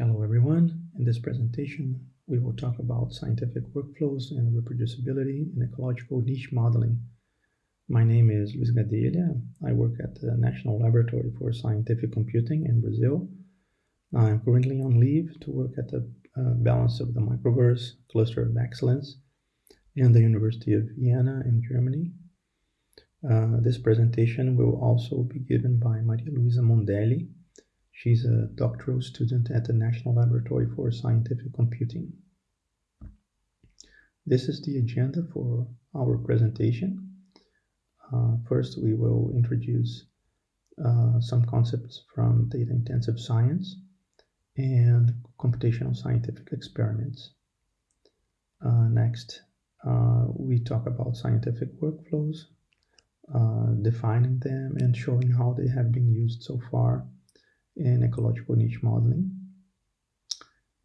Hello everyone. In this presentation, we will talk about scientific workflows and reproducibility in ecological niche modeling. My name is Luis Gadelha. I work at the National Laboratory for Scientific Computing in Brazil. I'm currently on leave to work at the uh, Balance of the Microverse Cluster of Excellence in the University of Jena in Germany. Uh, this presentation will also be given by Maria Luisa Mondelli, She's a doctoral student at the National Laboratory for Scientific Computing. This is the agenda for our presentation. Uh, first, we will introduce uh, some concepts from data-intensive science and computational scientific experiments. Uh, next, uh, we talk about scientific workflows, uh, defining them and showing how they have been used so far in ecological niche modeling.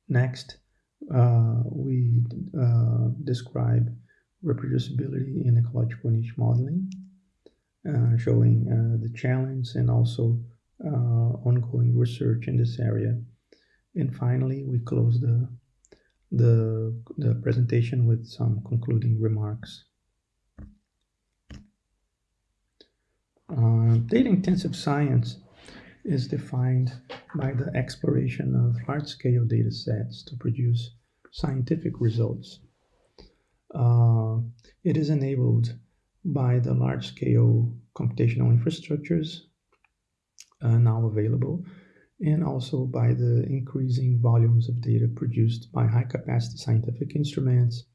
Next, uh, we uh, describe reproducibility in ecological niche modeling, uh, showing uh, the challenge and also uh, ongoing research in this area. And finally, we close the, the, the presentation with some concluding remarks. Uh, data-intensive science is defined by the exploration of large-scale data sets to produce scientific results. Uh, it is enabled by the large-scale computational infrastructures uh, now available and also by the increasing volumes of data produced by high-capacity scientific instruments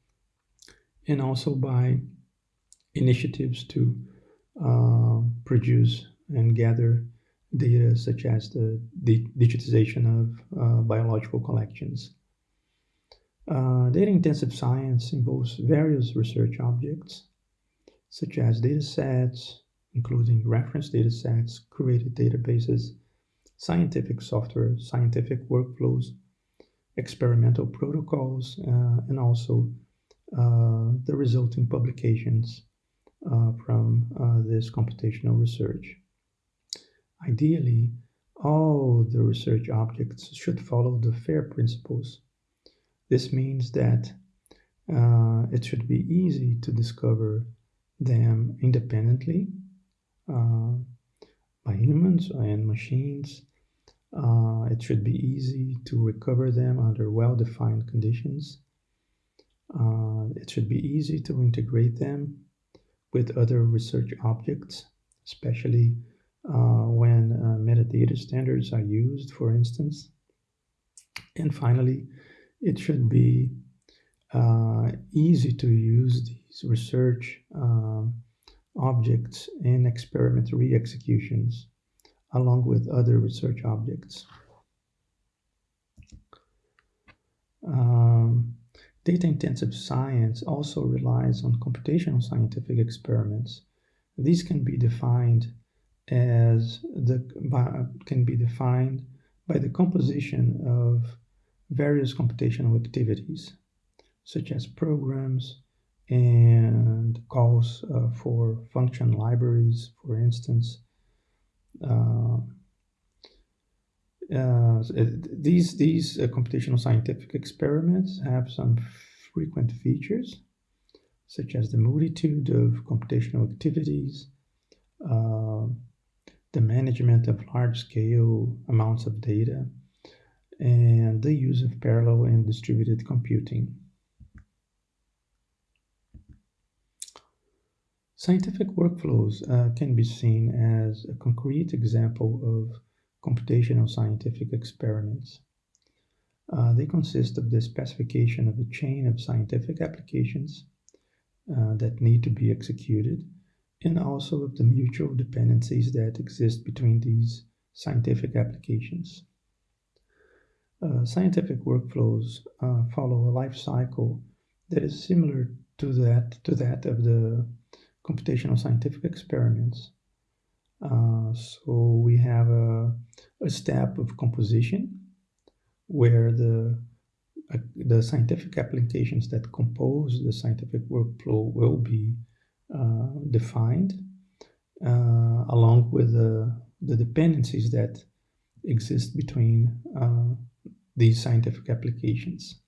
and also by initiatives to uh, produce and gather data such as the digitization of uh, biological collections. Uh, data-intensive science involves various research objects, such as data sets, including reference data sets, curated databases, scientific software, scientific workflows, experimental protocols, uh, and also uh, the resulting publications uh, from uh, this computational research. Ideally, all the research objects should follow the FAIR principles. This means that uh, it should be easy to discover them independently uh, by humans and machines. Uh, it should be easy to recover them under well-defined conditions. Uh, it should be easy to integrate them with other research objects, especially uh, when uh, metadata standards are used, for instance. And finally, it should be uh, easy to use these research um, objects in experimentary executions along with other research objects. Um, Data-intensive science also relies on computational scientific experiments. These can be defined as the by, can be defined by the composition of various computational activities, such as programs and calls uh, for function libraries, for instance. Uh, uh, these these uh, computational scientific experiments have some frequent features, such as the multitude of computational activities, uh, the management of large-scale amounts of data, and the use of parallel and distributed computing. Scientific workflows uh, can be seen as a concrete example of computational scientific experiments. Uh, they consist of the specification of a chain of scientific applications uh, that need to be executed and also of the mutual dependencies that exist between these scientific applications. Uh, scientific workflows uh, follow a life cycle that is similar to that, to that of the computational scientific experiments. Uh, so we have a, a step of composition where the uh, the scientific applications that compose the scientific workflow will be defined uh, along with the, the dependencies that exist between uh, these scientific applications.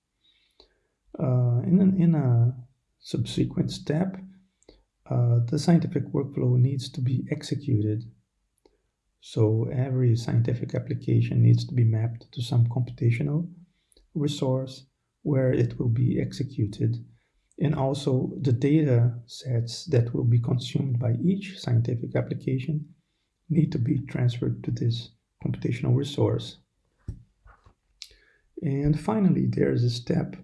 Uh, in, an, in a subsequent step, uh, the scientific workflow needs to be executed. So every scientific application needs to be mapped to some computational resource where it will be executed. And also the data sets that will be consumed by each scientific application need to be transferred to this computational resource. And finally, there's a step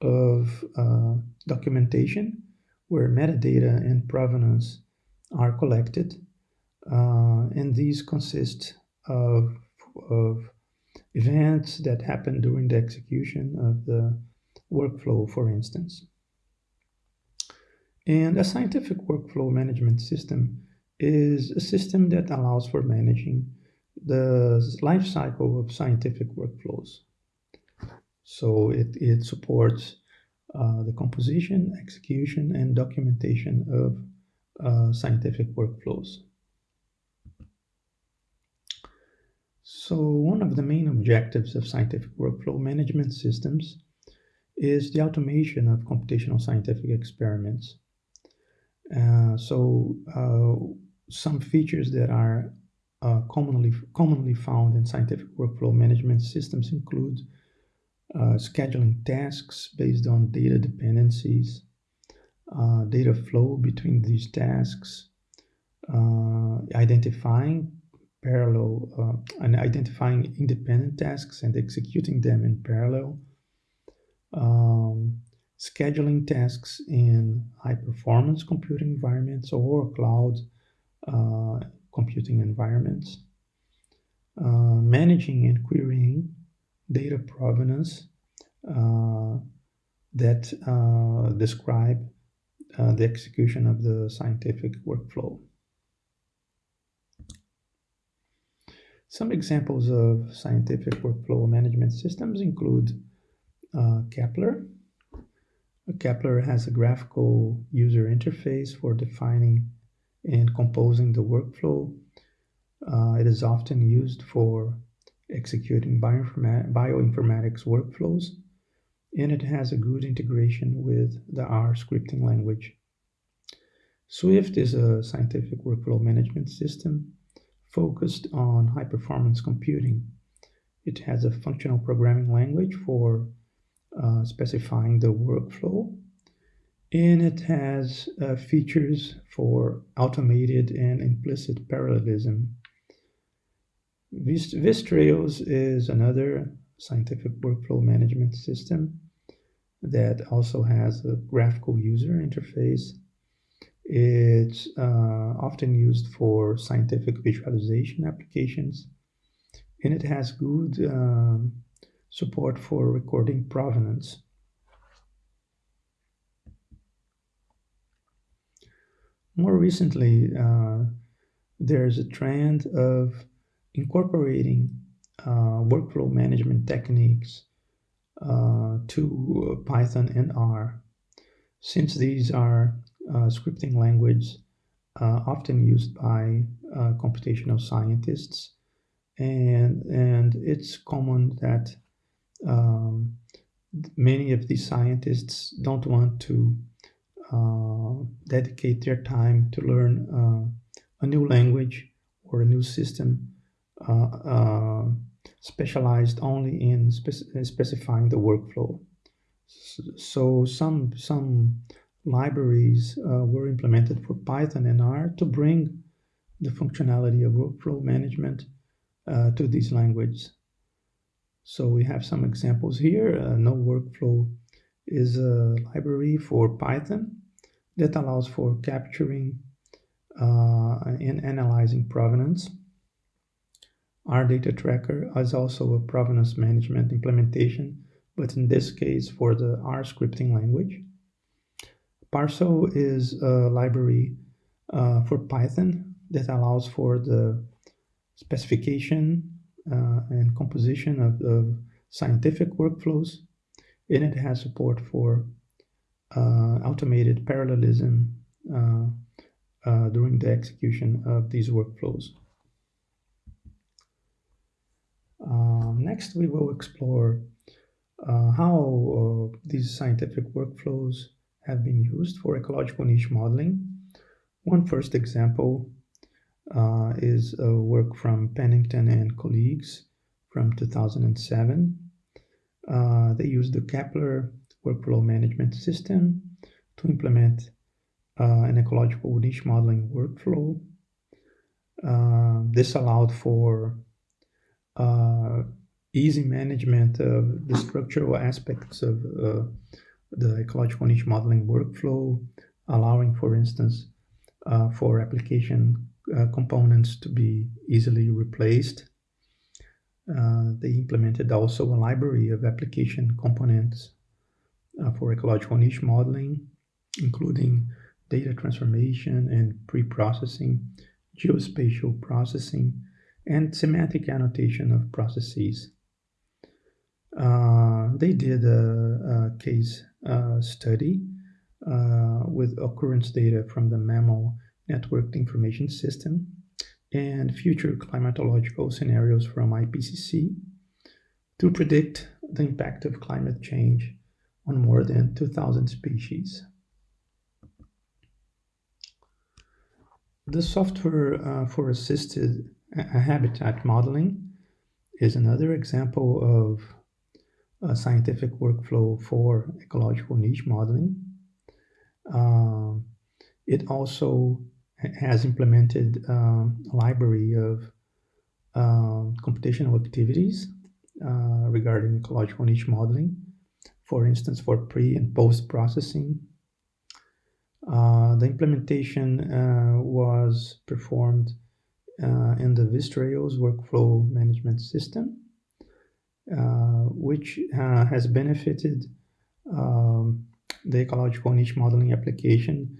of uh, documentation where metadata and provenance are collected. Uh, and these consist of, of events that happen during the execution of the workflow, for instance. And a scientific workflow management system is a system that allows for managing the life cycle of scientific workflows. So it, it supports uh, the composition, execution, and documentation of uh, scientific workflows. So one of the main objectives of scientific workflow management systems is the automation of computational scientific experiments. Uh, so uh, some features that are uh, commonly commonly found in scientific workflow management systems include scheduling tasks based on data dependencies, data flow between these tasks, identifying parallel uh, and identifying independent tasks and executing them in parallel, um, scheduling tasks in high performance computing environments or cloud uh, computing environments, uh, managing and querying data provenance uh, that uh, describe uh, the execution of the scientific workflow. Some examples of scientific workflow management systems include uh, Kepler. Kepler has a graphical user interface for defining and composing the workflow. Uh, it is often used for executing bioinformatics workflows, and it has a good integration with the R scripting language. Swift is a scientific workflow management system focused on high performance computing. It has a functional programming language for uh, specifying the workflow and it has uh, features for automated and implicit parallelism. VisTrails is another scientific workflow management system that also has a graphical user interface. It's uh, often used for scientific visualization applications, and it has good um, support for recording provenance. More recently, uh, there's a trend of incorporating uh, workflow management techniques uh, to Python and R. Since these are uh, scripting languages uh, often used by uh, computational scientists, and, and it's common that um, many of these scientists don't want to uh, dedicate their time to learn uh, a new language or a new system uh, specialized only in specifying the workflow. So some some libraries uh, were implemented for Python and R to bring the functionality of workflow management uh, to these languages. So we have some examples here. Uh, noWorkflow is a library for Python that allows for capturing uh, and analyzing provenance. RDataTracker is also a provenance management implementation, but in this case for the R scripting language. Parsl is a library uh, for Python that allows for the specification and composition of, of scientific workflows and it has support for uh, automated parallelism uh, uh, during the execution of these workflows. Um, next next, we will explore uh, how uh, these scientific workflows have been used for ecological niche modeling. One first example uh, is a work from Pennington and colleagues from 2007. Uh, they used the Kepler workflow management system to implement uh, an ecological niche modeling workflow. Uh, this allowed for uh, easy management of the structural aspects of uh, the ecological niche modeling workflow, allowing, for instance, for application uh, components to be easily replaced. Uh, they implemented also a library of application components uh, for ecological niche modeling, including data transformation and pre-processing, geospatial processing, and semantic annotation of processes. Uh, they did a, a case uh, study uh, with occurrence data from the Mammal networked information system and future climatological scenarios from IPCC to predict the impact of climate change on more than 2,000 species. The software uh, for assisted habitat modeling is another example of a scientific workflow for ecological niche modeling. Uh, it also has implemented um, a library of um, computational activities uh, regarding ecological niche modeling, for instance, for pre and post processing. Uh, the implementation uh, was performed in the VisTrails workflow management system, uh, which uh, has benefited um, the ecological niche modeling application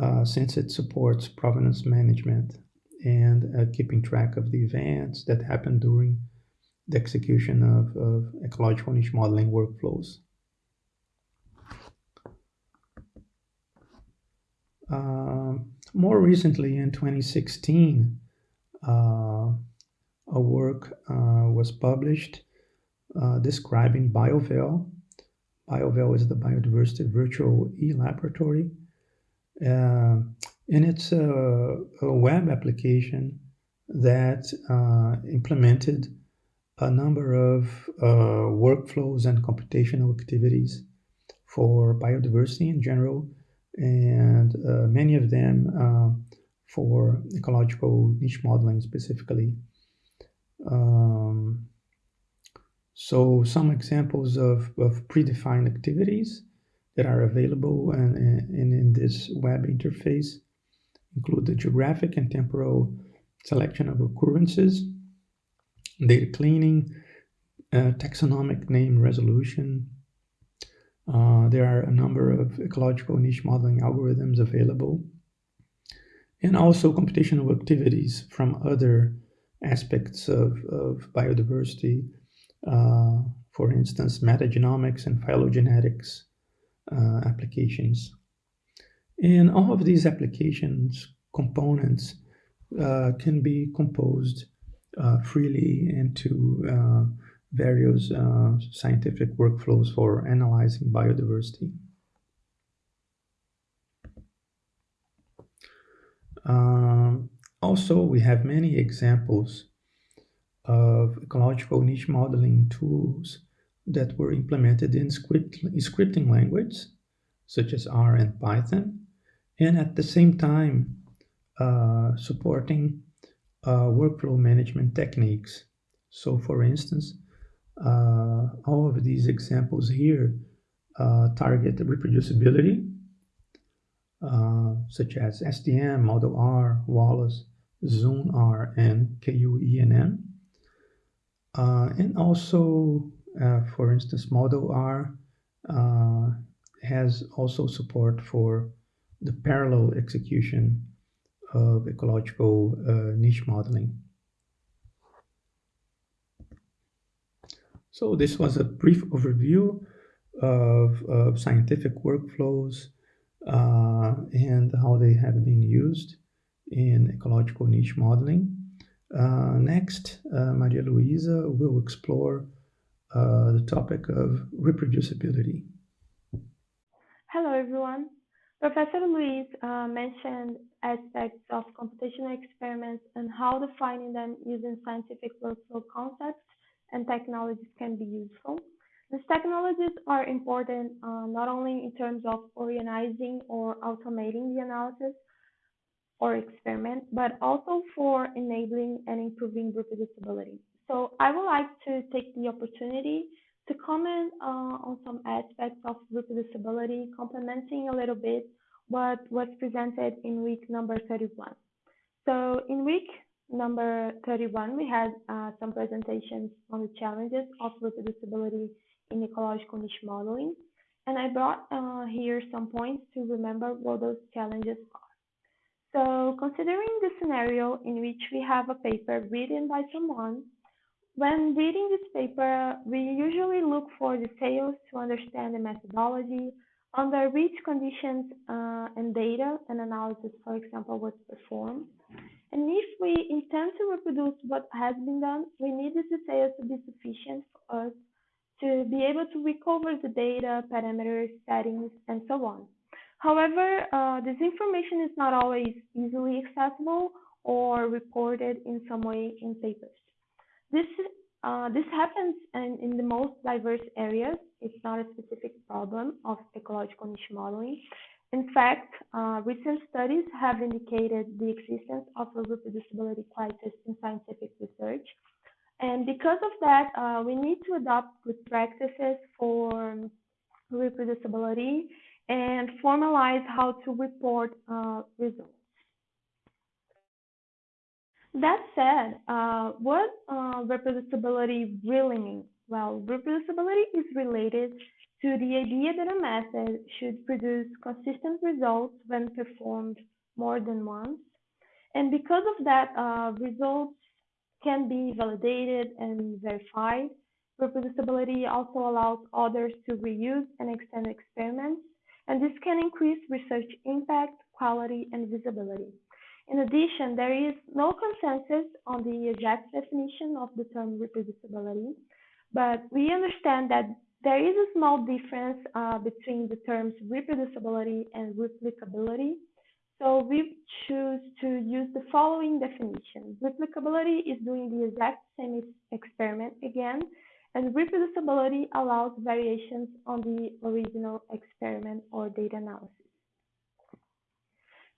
uh, since it supports provenance management and uh, keeping track of the events that happen during the execution of, of ecological niche modeling workflows. Uh, more recently, in 2016, uh, a work uh, was published describing BioVeL. BioVeL is the biodiversity virtual e-laboratory and it's a, a, web application that uh, implemented a number of uh, workflows and computational activities for biodiversity in general, and uh, many of them uh, for ecological niche modeling specifically. Um, so some examples of, of predefined activities that are available and, and in this web interface include the geographic and temporal selection of occurrences, data cleaning, uh, taxonomic name resolution. Uh, there are a number of ecological niche modeling algorithms available, and also computational activities from other aspects of, of biodiversity, uh, for instance, metagenomics and phylogenetics, uh, applications. And all of these applications components uh, can be composed uh, freely into uh, various uh, scientific workflows for analyzing biodiversity. Um, also, we have many examples of ecological niche modeling tools that were implemented in script, scripting language, such as R and Python, and at the same time uh, supporting uh, workflow management techniques. So for instance, uh, all of these examples here uh, target reproducibility, uh, such as SDM, Model R, Wallace, Zune R, and. Uh, and also for instance, Model R uh, has also support for the parallel execution of ecological uh, niche modeling. So this was a brief overview of, of scientific workflows uh, and how they have been used in ecological niche modeling. Uh, next, uh, Maria Luisa will explore uh, the topic of reproducibility. Hello, everyone. Professor Luis uh, mentioned aspects of computational experiments and how defining them using scientific workflow concepts and technologies can be useful. These technologies are important uh, not only in terms of organizing or automating the analysis or experiment, but also for enabling and improving reproducibility. So I would like to take the opportunity to comment uh, on some aspects of reproducibility, complementing a little bit what was presented in week number 31. So in week number 31, we had uh, some presentations on the challenges of reproducibility in ecological niche modeling. And I brought uh, here some points to remember what those challenges are. So considering the scenario in which we have a paper written by someone, when reading this paper, we usually look for details to understand the methodology, under which conditions uh, and data and analysis, for example, was performed. And if we intend to reproduce what has been done, we need these details to be sufficient for us to be able to recover the data, parameters, settings, and so on. However, uh, this information is not always easily accessible or reported in some way in papers. This, uh, this happens in, in the most diverse areas. It's not a specific problem of ecological niche modeling. In fact, uh, recent studies have indicated the existence of a reproducibility crisis in scientific research. And because of that, uh, we need to adopt good practices for reproducibility and formalize how to report uh, results. That said, uh, what uh, reproducibility really means? Well, reproducibility is related to the idea that a method should produce consistent results when performed more than once. And because of that, uh, results can be validated and verified. Reproducibility also allows others to reuse and extend experiments, and this can increase research impact, quality, and visibility. In addition, there is no consensus on the exact definition of the term reproducibility, but we understand that there is a small difference uh, between the terms reproducibility and replicability. So we choose to use the following definition. Replicability is doing the exact same experiment again, and reproducibility allows variations on the original experiment or data analysis.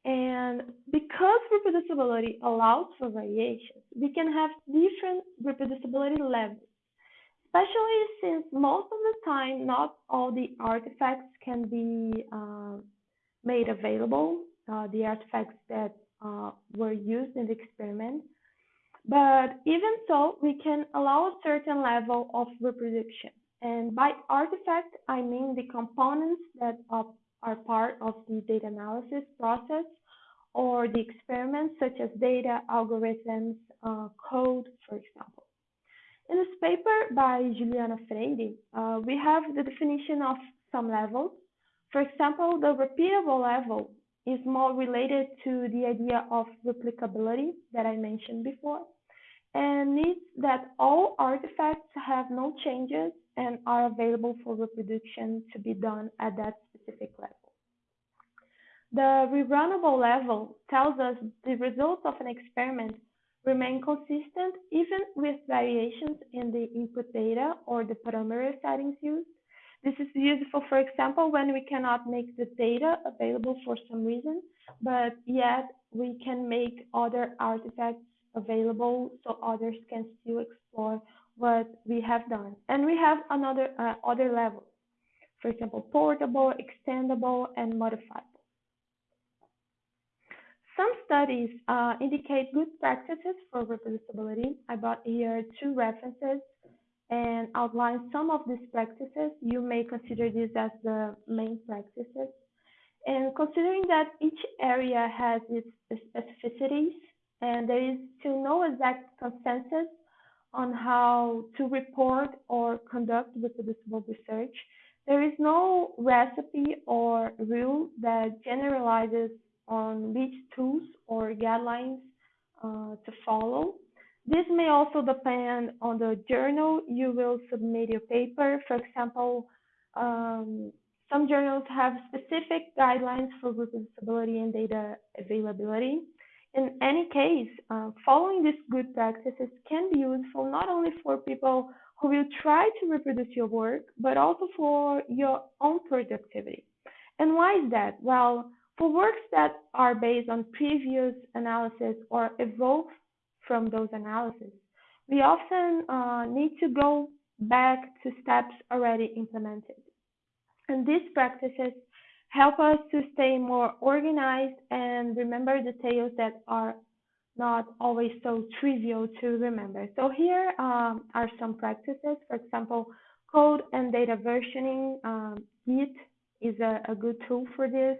And because reproducibility allows for variations, we can have different reproducibility levels, especially since most of the time not all the artifacts can be uh, made available, uh, the artifacts that uh, were used in the experiment. But even so, we can allow a certain level of reproduction. And by artifact, I mean the components that are part of the data analysis process or the experiments such as data, algorithms, uh, code, for example. In this paper by Juliana Freire, uh, we have the definition of some levels. For example, the repeatable level is more related to the idea of replicability that I mentioned before and needs that all artifacts have no changes and are available for reproduction to be done at that specific level. The rerunnable level tells us the results of an experiment remain consistent even with variations in the input data or the parameter settings used. This is useful, for example, when we cannot make the data available for some reason, but yet we can make other artifacts available so others can still explore what we have done. And we have another uh, other levels, for example, portable, extendable, and modifiable. Some studies uh, indicate good practices for reproducibility. I brought here two references and outline some of these practices. You may consider these as the main practices. And considering that each area has its specificities and there is still no exact consensus on how to report or conduct reproducible research, there is no recipe or rule that generalizes on which tools or guidelines uh, to follow. This may also depend on the journal you will submit your paper. For example, um, some journals have specific guidelines for reproducibility and data availability. In any case, uh, following these good practices can be useful not only for people who will try to reproduce your work, but also for your own productivity. And why is that? Well, for works that are based on previous analysis or evolve from those analyses. We often uh, need to go back to steps already implemented. And these practices help us to stay more organized and remember details that are not always so trivial to remember. So here um, are some practices. For example, code and data versioning. Um, Git is a, a, good tool for this.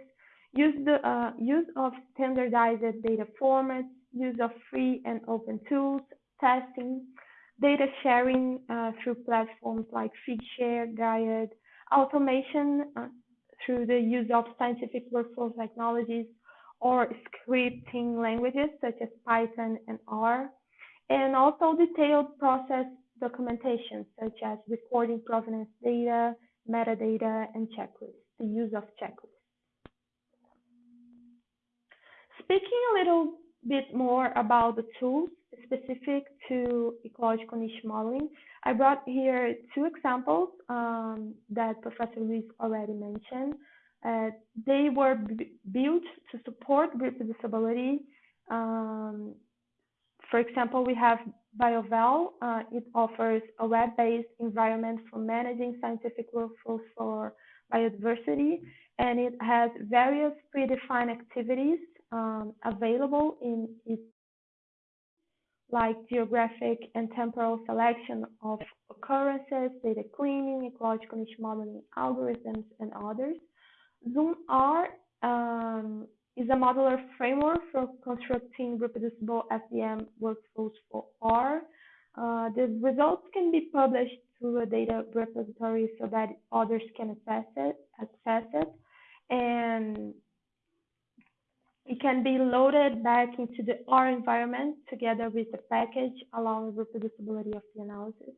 Use the uh, use of standardized data formats, use of free and open tools, testing, data sharing uh, through platforms like Figshare, Dryad, automation uh, through the use of scientific workflow technologies or scripting languages such as Python and R, and also detailed process documentation such as recording provenance data, metadata, and checklists, the use of checklists. Speaking a little bit more about the tools specific to ecological niche modeling, I brought here two examples um, that Professor Luis already mentioned. Uh, they were built to support reproducibility. Um, for example, we have BioVeL. Uh, it offers a web-based environment for managing scientific workflows for biodiversity, and it has various predefined activities um, available in its like geographic and temporal selection of occurrences, data cleaning, ecological niche modeling algorithms, and others. ZoomR um, is a modular framework for constructing reproducible SDM workflows for R. Uh, the results can be published to a data repository so that others can access it, access it. And it can be loaded back into the R environment together with the package, allowing reproducibility of the analysis.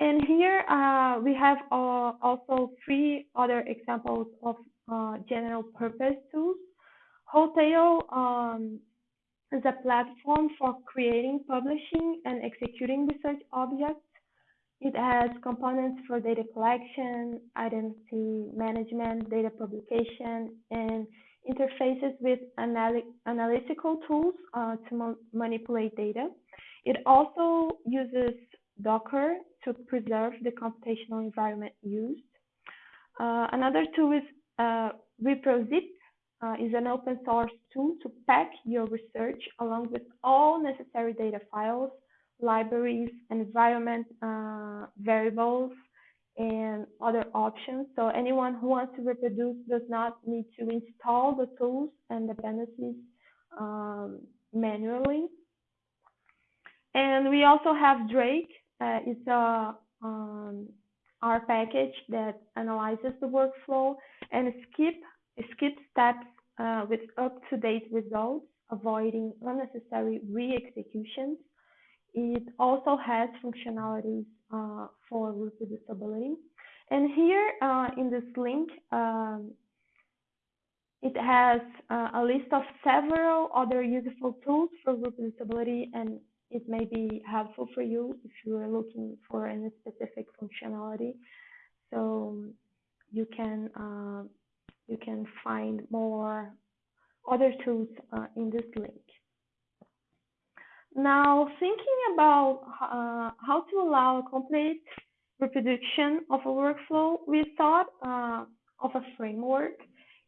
And here uh, we have uh, also three other examples of uh, general purpose tools. Whole Tale um, is a platform for creating, publishing, and executing research objects. It has components for data collection, identity management, data publication, and interfaces with anal analytical tools uh, to ma manipulate data. It also uses Docker to preserve the computational environment used. Uh, another tool is uh, ReproZip, uh, is an open source tool to pack your research along with all necessary data files, libraries, environment uh, variables, and other options. So anyone who wants to reproduce does not need to install the tools and dependencies um, manually. And we also have Drake. Uh, it's a um, R package that analyzes the workflow and skip skip steps uh, with up-to-date results, avoiding unnecessary re-executions. It also has functionalities uh, for reproducibility. And here uh, in this link, um, it has uh, a list of several other useful tools for reproducibility, and it may be helpful for you if you are looking for any specific functionality. So you can uh, you can find more other tools uh, in this link. Now, thinking about uh, how to allow a complete reproduction of a workflow, we thought uh, of a framework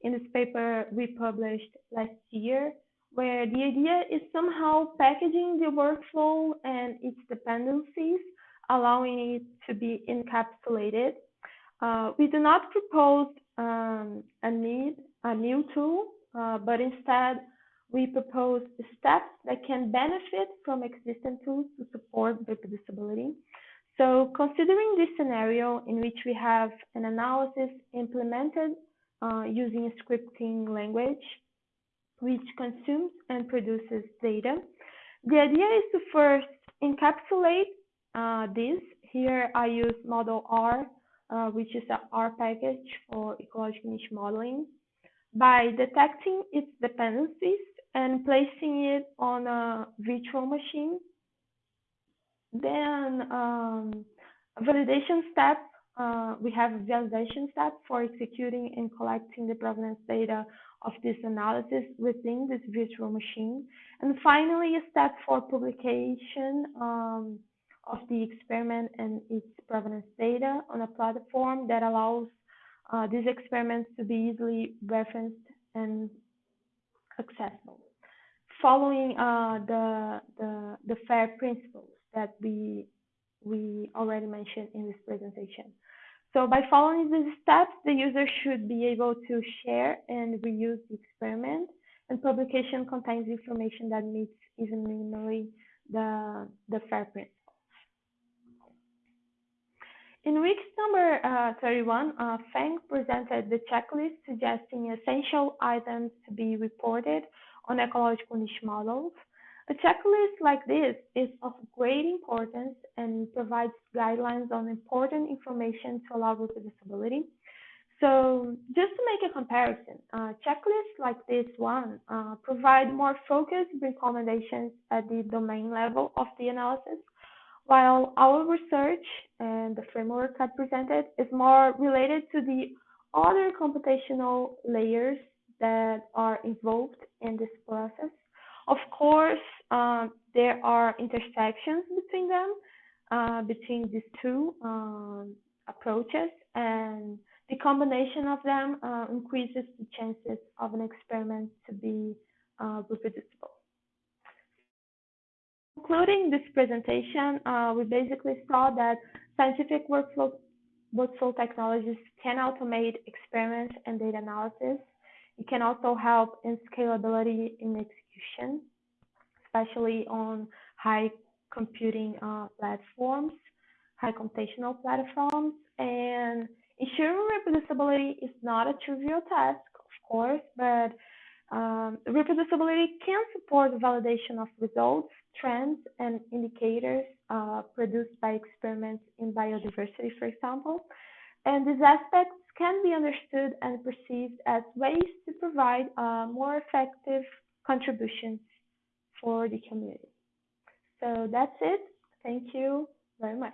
in this paper we published last year, where the idea is somehow packaging the workflow and its dependencies, allowing it to be encapsulated. Uh, we do not propose um, a need a new tool, uh, but instead we propose steps that can benefit from existing tools to support reproducibility. So considering this scenario in which we have an analysis implemented uh, using scripting language, which consumes and produces data, the idea is to first encapsulate uh, this, here I use model R, uh, which is a R package for ecological niche modeling, by detecting its dependencies and placing it on a virtual machine. Then um, validation step, uh, we have a validation step for executing and collecting the provenance data of this analysis within this virtual machine. And finally, a step for publication um, of the experiment and its provenance data on a platform that allows uh, these experiments to be easily referenced and accessible. Following uh, the, the, the FAIR principles that we, we already mentioned in this presentation. So by following these steps, the user should be able to share and reuse the experiment, and publication contains information that meets even minimally the, the FAIR principles. In week number uh, 31, uh, Feng presented the checklist suggesting essential items to be reported on ecological niche models. A checklist like this is of great importance and provides guidelines on important information to allow reproducibility. So just to make a comparison, uh, checklists like this one uh, provide more focused recommendations at the domain level of the analysis while our research and the framework I presented is more related to the other computational layers that are involved in this process. Of course, um, there are intersections between them, uh, between these two um, approaches, and the combination of them uh, increases the chances of an experiment to be uh, reproducible concluding this presentation, uh, we basically saw that scientific workflow, workflow technologies can automate experiments and data analysis. It can also help in scalability in execution, especially on high computing uh, platforms, high computational platforms, and ensuring reproducibility is not a trivial task, of course, but um, reproducibility can support validation of results, trends, and indicators uh, produced by experiments in biodiversity, for example. And these aspects can be understood and perceived as ways to provide uh, more effective contributions for the community. So that's it. Thank you very much.